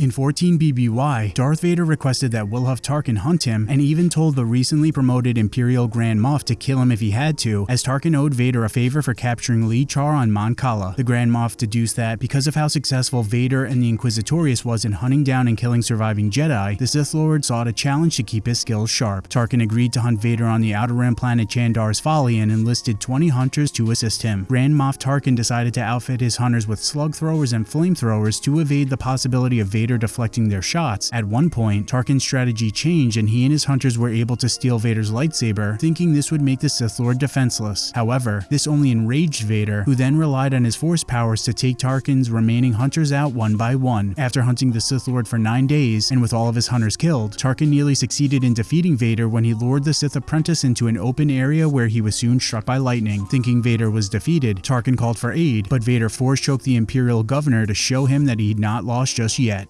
In 14 BBY, Darth Vader requested that Wilhuff Tarkin hunt him and even told the recently promoted Imperial Grand Moff to kill him if he had to, as Tarkin owed Vader a favor for capturing Lee Char on Mon Cala. The Grand Moff deduced that because of how successful Vader and the Inquisitorius was in hunting down and killing surviving Jedi, the Sith Lord sought a challenge to keep his skills sharp. Tarkin agreed to hunt Vader on the Outer Rim planet Chandar's Folly and enlisted 20 hunters to assist him. Grand Moff Tarkin decided to outfit his hunters with slug throwers and flamethrowers to evade the possibility of Vader deflecting their shots. At one point, Tarkin's strategy changed and he and his hunters were able to steal Vader's lightsaber, thinking this would make the Sith Lord defenseless. However, this only enraged Vader, who then relied on his force powers to take Tarkin's remaining hunters out one by one. After hunting the Sith Lord for nine days, and with all of his hunters killed, Tarkin nearly succeeded in defeating Vader when he lured the Sith apprentice into an open area where he was soon struck by lightning. Thinking Vader was defeated, Tarkin called for aid, but Vader force choked the Imperial governor to show him that he'd not lost just yet.